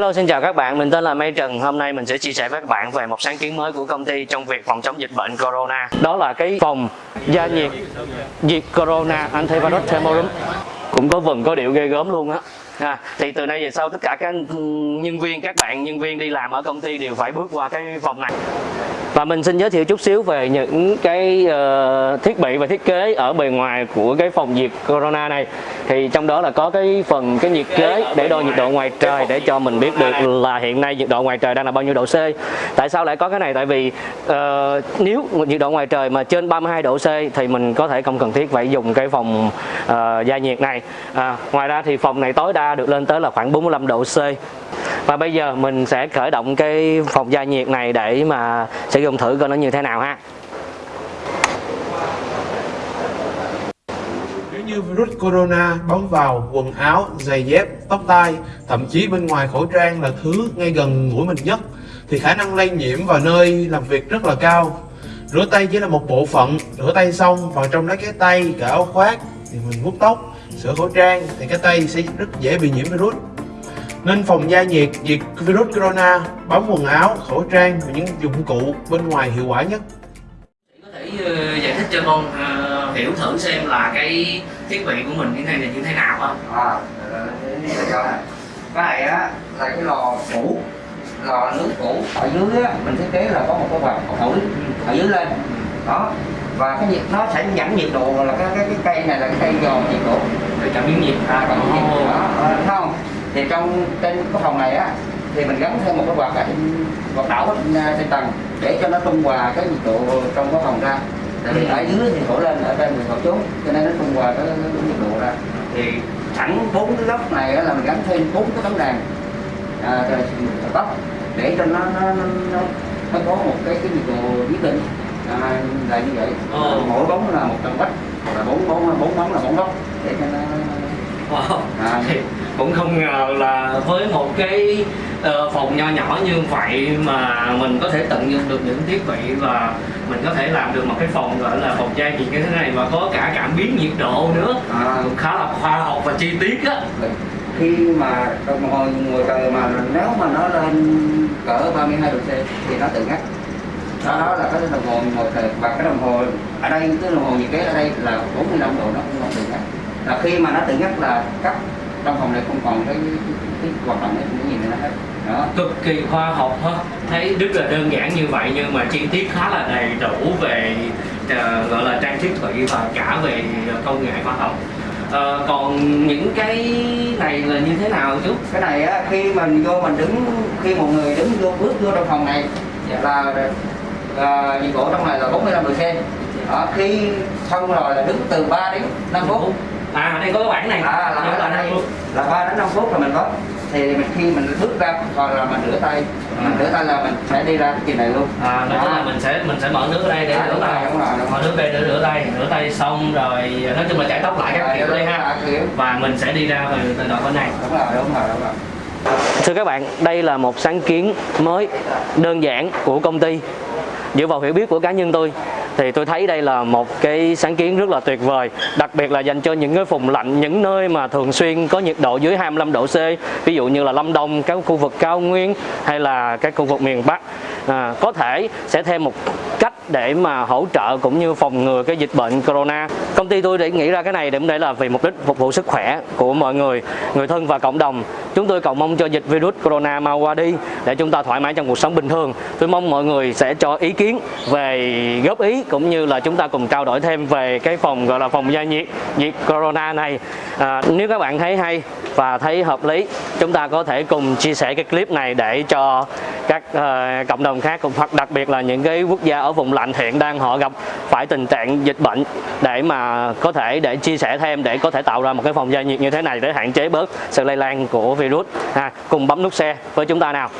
Hello xin chào các bạn, mình tên là Mây Trần. Hôm nay mình sẽ chia sẻ với các bạn về một sáng kiến mới của công ty trong việc phòng chống dịch bệnh Corona. Đó là cái phòng gia nhiệt diệt Corona Antivirus Thermorum. Cũng có vần có điệu ghê gớm luôn á. À, thì từ nay về sau tất cả các nhân viên, các bạn nhân viên đi làm ở công ty đều phải bước qua cái phòng này. Và mình xin giới thiệu chút xíu về những cái uh, thiết bị và thiết kế ở bề ngoài của cái phòng diệt corona này. Thì trong đó là có cái phần cái nhiệt kế để đo nhiệt độ ngoài trời để cho mình biết được là hiện nay nhiệt độ ngoài trời đang là bao nhiêu độ C. Tại sao lại có cái này? Tại vì uh, nếu nhiệt độ ngoài trời mà trên 32 độ C thì mình có thể không cần thiết phải dùng cái phòng uh, gia nhiệt này. À, ngoài ra thì phòng này tối đa được lên tới là khoảng 45 độ C và bây giờ mình sẽ khởi động cái phòng gia nhiệt này để mà sử dụng thử coi nó như thế nào ha Nếu như virus corona bám vào quần áo, giày dép, tóc tai, thậm chí bên ngoài khẩu trang là thứ ngay gần mũi mình nhất thì khả năng lây nhiễm vào nơi làm việc rất là cao. Rửa tay chỉ là một bộ phận, rửa tay xong vào trong lấy cái tay, cả áo khoác thì mình vuốt tóc, sửa khẩu trang thì cái tay sẽ rất dễ bị nhiễm virus nên phòng gia nhiệt diệt virus corona bấm quần áo khẩu trang và những dụng cụ bên ngoài hiệu quả nhất. Có thể uh, giải thích cho con uh, hiểu thử xem là cái thiết bị của mình như thế này là như thế nào á. À cái này á là cái lò cũ lò nước cũ ở dưới á mình thiết kế là có một cái quạt thổi ở dưới lên. Đó và cái nhiệt nó sẽ giảm nhiệt độ là cái cái, cái cây này là cái cây dò nhiệt độ để cảm biến nhiệt à cảm biến nhiệt. không thì trong trên cái phòng này á thì mình gắn thêm một cái quạt ở trên quạt đảo ở trên, trên tầng để cho nó trung hòa cái nhiệt độ trong cái phòng ra tại vì ừ. ở dưới thì thổi lên ở trên thì thổi xuống cho nên nó trung hòa cái, nhiệt độ ra thì sẵn bốn cái lốc này là mình gắn thêm bốn cái tấm đèn à, tóc để cho nó nó, nó, nó, có một cái cái nhiệt độ nhất định à, là như vậy ừ. mỗi bóng là một tầng vách và bốn bốn bốn bóng là bốn góc để cho nó wow. à, thì cũng không ngờ là với một cái uh, phòng nho nhỏ như vậy mà mình có thể tận dụng được những thiết bị và mình có thể làm được một cái phòng gọi là phòng trai gì như thế này và có cả cảm biến nhiệt độ nữa à. cũng khá là khoa học và chi tiết á khi mà đồng hồ ngồi trời mà nếu mà nó lên cỡ 32 độ C thì nó tự ngắt đó, đó là cái đồng hồ ngồi trời và cái đồng hồ ở đây cái đồng hồ nhiệt kế ở đây là 45 độ nó cũng không tự ngắt là khi mà nó tự ngắt là cấp trong phòng này không còn cái, cái, cái hoạt động cái gì nữa hết. Đó. cực kỳ khoa học ha. Thấy rất là đơn giản như vậy nhưng mà chi tiết khá là đầy đủ về uh, gọi là trang thiết bị và cả về công nghệ khoa học. Uh, còn những cái này là như thế nào chú? Cái này á khi mình vô mình đứng khi một người đứng vô bước vô trong phòng này dạ. là uh, nhiệt độ trong này là 45 độ C. Đó, khi xong rồi là đứng từ 3 đến 5 phút à đây có cái bảng này. À, là, là, đây là ba đến năm phút là mình có thì mình khi mình bước ra còn là mình rửa tay à. mình rửa tay là mình sẽ đi ra cái kỳ này luôn. À nói là mình sẽ mình sẽ mở nước ở đây để à, rửa tay. đúng rồi, đúng rồi. mở nước đây để rửa tay rửa tay xong rồi nói chung là chải tóc lại các kiểu đây ha. và mình sẽ đi ra từ từ đoạn bên này. Đúng rồi đúng rồi đúng rồi. Thưa các bạn, đây là một sáng kiến mới, đơn giản của công ty. Dựa vào hiểu biết của cá nhân tôi thì tôi thấy đây là một cái sáng kiến rất là tuyệt vời đặc biệt là dành cho những cái vùng lạnh những nơi mà thường xuyên có nhiệt độ dưới 25 độ C ví dụ như là Lâm Đồng các khu vực cao nguyên hay là các khu vực miền Bắc. À, có thể sẽ thêm một cách để mà hỗ trợ cũng như phòng ngừa cái dịch bệnh corona. Công ty tôi để nghĩ ra cái này để để là vì mục đích phục vụ sức khỏe của mọi người người thân và cộng đồng chúng tôi cầu mong cho dịch virus corona mau qua đi để chúng ta thoải mái trong cuộc sống bình thường. Tôi mong mọi người sẽ cho ý kiến về góp ý cũng như là chúng ta cùng trao đổi thêm về cái phòng gọi là phòng gia nhiệt nhiệt corona này. À, nếu các bạn thấy hay và thấy hợp lý chúng ta có thể cùng chia sẻ cái clip này để cho các uh, cộng đồng khác cũng hoặc đặc biệt là những cái quốc gia ở vùng lạnh hiện đang họ gặp phải tình trạng dịch bệnh để mà có thể để chia sẻ thêm, để có thể tạo ra một cái phòng gia nhiệt như thế này để hạn chế bớt sự lây lan của virus. Ha, cùng bấm nút xe với chúng ta nào.